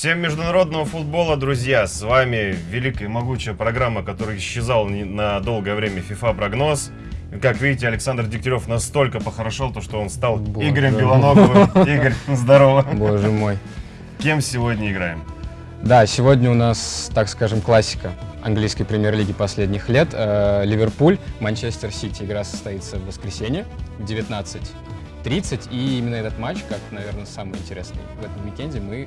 Всем международного футбола, друзья! С вами великая и могучая программа, которая исчезала на долгое время FIFA прогноз. Как видите, Александр Дегтярев настолько похорошел, то, что он стал Боже Игорем. Белоноговым. Игорь, здорово. Боже мой. Кем сегодня играем? Да, сегодня у нас, так скажем, классика английской премьер-лиги последних лет. Э, Ливерпуль, Манчестер Сити. Игра состоится в воскресенье в 19.30. И именно этот матч, как, наверное, самый интересный в этом уикенде, мы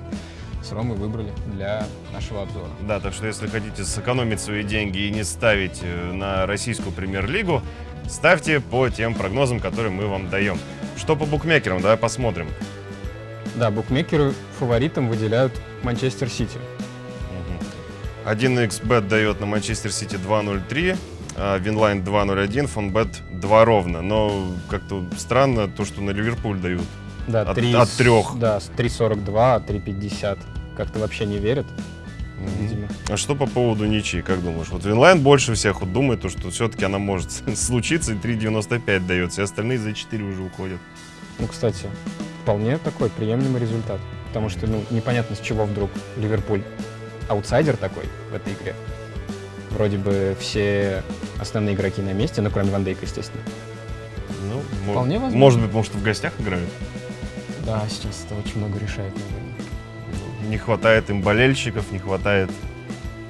с Ромой выбрали для нашего обзора. Да, так что если хотите сэкономить свои деньги и не ставить э, на российскую премьер-лигу, ставьте по тем прогнозам, которые мы вам даем. Что по букмекерам, давай посмотрим. Да, букмекеры фаворитом выделяют Манчестер Сити. 1xbet дает на Манчестер Сити 2.03, а Winline 2.01, Fonbet 2 ровно. Но как-то странно то, что на Ливерпуль дают. Да, от, 3, от 3. Да, 3.42, 3.50. Как-то вообще не верят. Видимо. А что по поводу ничьи, как думаешь? Вот Winline больше всех вот думает, то, что все-таки она может случиться, и 3.95 дает, все остальные за 4 уже уходят. Ну, кстати, вполне такой приемлемый результат. Потому что, ну, непонятно, с чего вдруг Ливерпуль аутсайдер такой в этой игре. Вроде бы все основные игроки на месте, ну, кроме Ван Дейка, естественно. Ну, Вполне возможно. Может быть, потому что в гостях играют? Да, сейчас это очень много решает, наверное. Не хватает им болельщиков, не хватает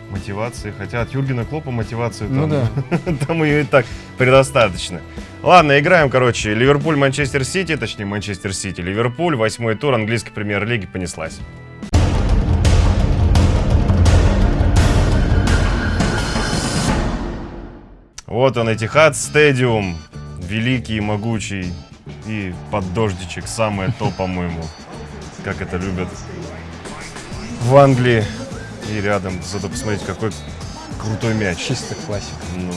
мотивации. Хотя от Юргена Клопа мотивации ну, там, да. там ее и так предостаточно. Ладно, играем, короче, Ливерпуль-Манчестер Сити, точнее, Манчестер Сити. Ливерпуль, восьмой тур английской премьер-лиги понеслась. Вот он, Этихад Стадиум. Великий, могучий. И под дождичек. Самое то, по-моему. Как это любят в Англии. И рядом. Зато посмотрите, какой крутой мяч. Чисто классика. Ну,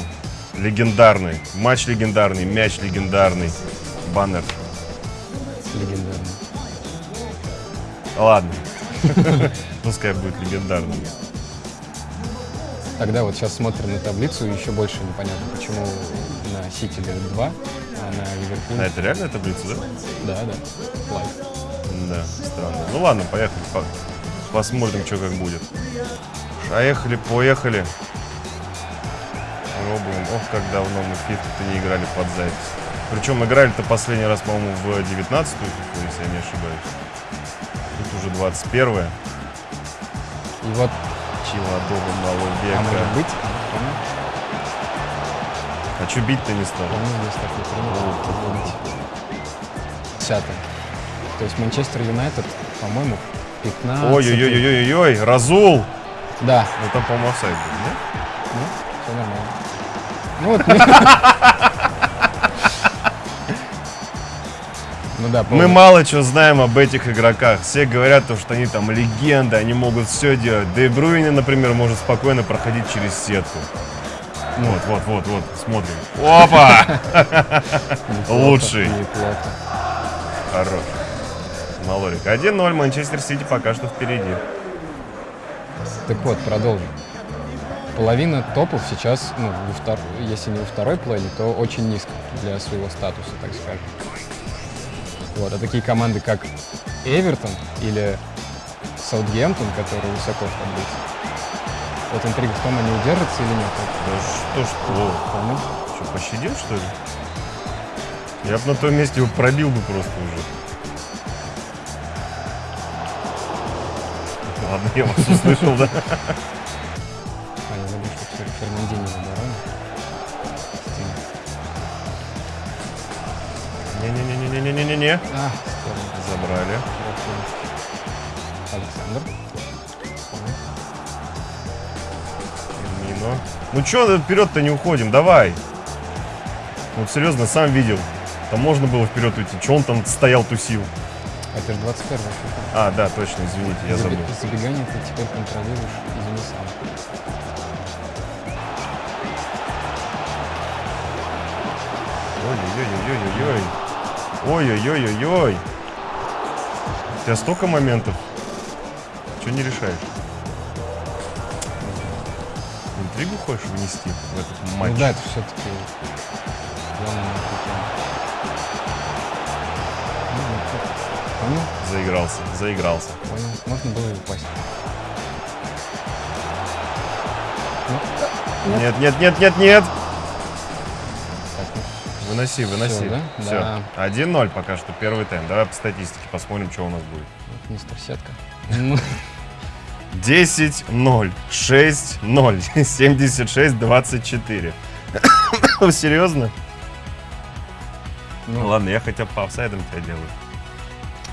легендарный. Матч легендарный, мяч легендарный. Баннер. Легендарный. Ладно. Пускай будет легендарным. Тогда вот сейчас смотрим на таблицу, еще больше непонятно, почему на Сити дают 2, а на Ливерпуль... А это реальная таблица, да? Да, да. Лайк. Да, странно. Ну ладно, поехали, по посмотрим, что как будет. Поехали, поехали. Пробуем. Ох, как давно мы в фифу-то не играли под запись. Причем играли-то последний раз, по-моему, в 19-ю если я не ошибаюсь. Тут уже 21 -е. И вот молодого малого века. А может быть? А что бить-то не стал? Десятый. То есть Манчестер Юнайтед, по-моему, 15. Ой-ой-ой-ой-ой, Разул! Да. Ну там, по-моему, офсайд был, да? Ну, все нормально. Ну вот. Ну да, Мы мало чего знаем об этих игроках. Все говорят, что они там легенды, они могут все делать. Де Бруйне, например, может спокойно проходить через сетку. Вот, вот, вот, вот, смотрим. Опа! Лучший. Хорош. Малорик. 1-0, Манчестер Сити пока что впереди. Так вот, продолжим. Половина топов сейчас, ну, втор... если не во второй плане, то очень низко для своего статуса, так скажем. Вот. А такие команды, как Эвертон или Саутгемптон, которые высоко в таблице, вот интрига в том, они удержатся или нет. Да что, что? Кому? Что, пощадил, что ли? Я бы на том месте его пробил бы просто уже. Ладно, я вас услышал, да? А, я забыл, что Фернандини в обороне. Не-не-не-не-не-не-не-не. А, Забрали. Ну чё вперед-то не уходим? Давай. Вот серьезно, сам видел. Там можно было вперед уйти. Че он там стоял, тусил? Это же 21 А, да, точно, извините, я забыл. Забегание ты теперь контролируешь, извини сам. Ой-ой-ой-ой-ой-ой. Ой-ой-ой-ой-ой. У тебя столько моментов. Что не решаешь? Интригу хочешь внести в этот матч? Ну да, это все-таки главное. Понял? Заигрался, заигрался. Понял. Можно было и упасть. Ну, Нет, нет, нет, нет, нет. ну, Выноси, выноси. Всё, да? Все. Да. 1-0 пока что, первый тайм. Давай по статистике посмотрим, что у нас будет. вот мистер Сетка. Ну, 10-0, 6-0, 76-24. Серьезно? Ну, Ладно, я хотя бы по офсайдам тебя делаю.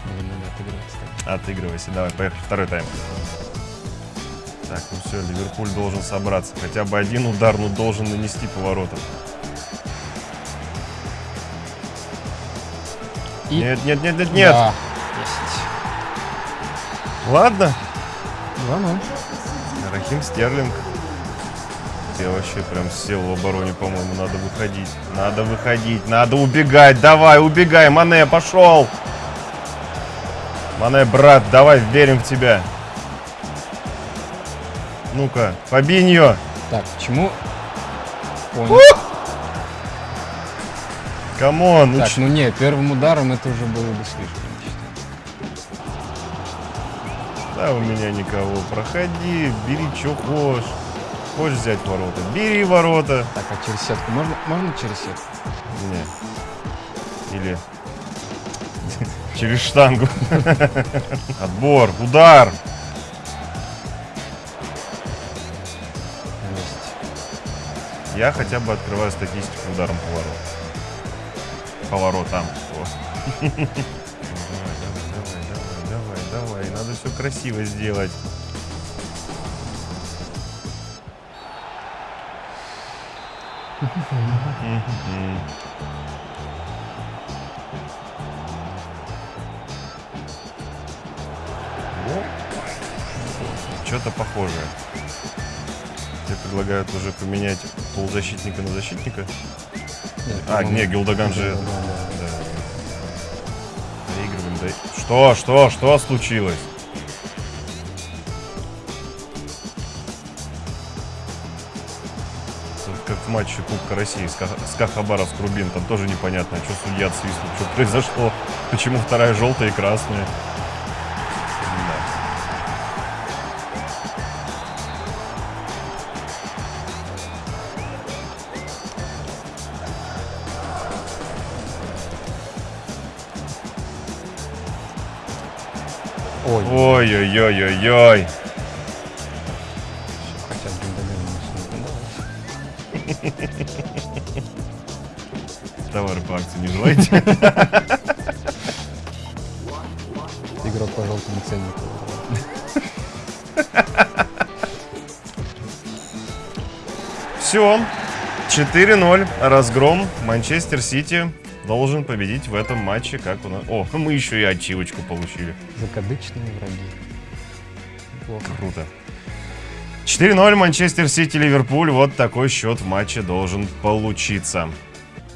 надо так. Отыгрывайся, давай, поехали, второй тайм. Так, ну все, Ливерпуль должен собраться. Хотя бы один удар, ну должен нанести поворотом. И- Нет, нет, нет, нет, нет. Да. Ладно. 2-0. Рахим Стерлинг. Я вообще прям сел в обороне, по-моему. Надо выходить. Надо выходить. Надо убегать. Давай, убегай. Мане, пошел. Мане, брат, давай, верим в тебя. Ну-ка, Фабиньо. Так, почему... Понял. Come on. Так, ну не, первым ударом это уже было бы слишком. Да, у меня никого. Проходи, бери, что хочешь. Хочешь взять ворота? Бери ворота. Так, а через сетку можно? Можно через сетку? Не. Или через штангу. Отбор, удар. Есть. Я хотя бы открываю статистику ударом поворот. Поворотом. красиво сделать. Что-то похожее. Тебе предлагают уже поменять полузащитника на защитника. Нет, А, по-моему, не, Гилдаган же... да, да. Что, что, что случилось? В матче Кубка России СКА, СКА Хабаровск Рубин, там тоже непонятно, что судья свистнул, что произошло, почему вторая желтая и красная. Ой-ой-ой-ой-ой. Товары по акции не желаете? Игрок по желтому ценнику. Все. 4-0. Разгром. Манчестер Сити должен победить в этом матче, как у нас. О, мы еще и ачивочку получили. Закадычные враги. Плохо. Круто. 4-0 Манчестер Сити Ливерпуль. Вот такой счет в матче должен получиться.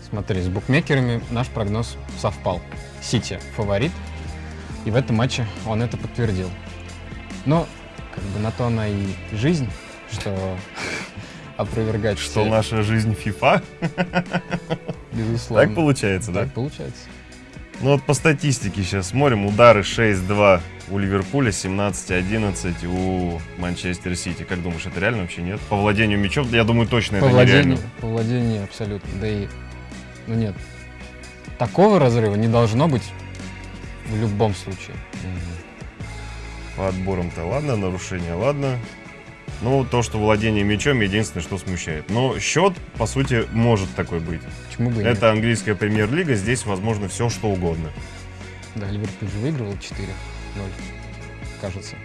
Смотри, с букмекерами наш прогноз совпал. Сити фаворит, и в этом матче он это подтвердил. Но, как бы на то она и жизнь, что опровергать Что все, наша жизнь FIFA? безусловно. Так получается, да? Так получается. Ну вот по статистике сейчас смотрим. Удары 6-2 у Ливерпуля, 17-11 у Манчестер Сити. Как думаешь, это реально вообще нет? По владению мячом, я думаю, точно По это владению, нереально. по владению абсолютно. Да и, ну нет, такого разрыва не должно быть в любом случае. По отборам-то ладно, нарушение ладно. Ну, то, что владение мячом, единственное, что смущает. Но счет, по сути, может такой быть. Почему бы и нет? Это английская премьер-лига, здесь возможно все, что угодно. Да, Ливерпуль же выигрывал 4-0, кажется.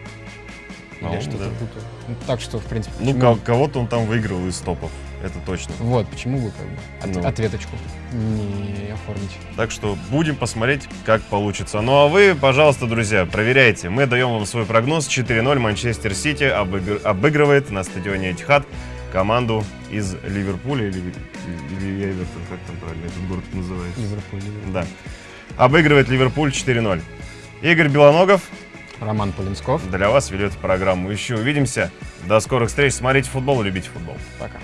А я что-то да. путаю. Ну, так что, в принципе, Ну, почему- ко- кого-то он там выиграл из топов, это точно. Вот, почему бы как бы от- Ну. ответочку не оформить. Так что будем посмотреть, как получится. Ну а вы, пожалуйста, друзья, проверяйте. Мы даем вам свой прогноз. 4-0 Манчестер Сити обыгр- обыгрывает на стадионе Этихад команду из Ливерпуля или, или Эвертон, как там правильно этот город называется. Ливерпуль, Ливерпуль. Да. Обыгрывает Ливерпуль 4-0. Игорь Белоногов Роман Полинсков. для вас ведет программу. Еще увидимся. До скорых встреч. Смотрите футбол, любите футбол. Пока.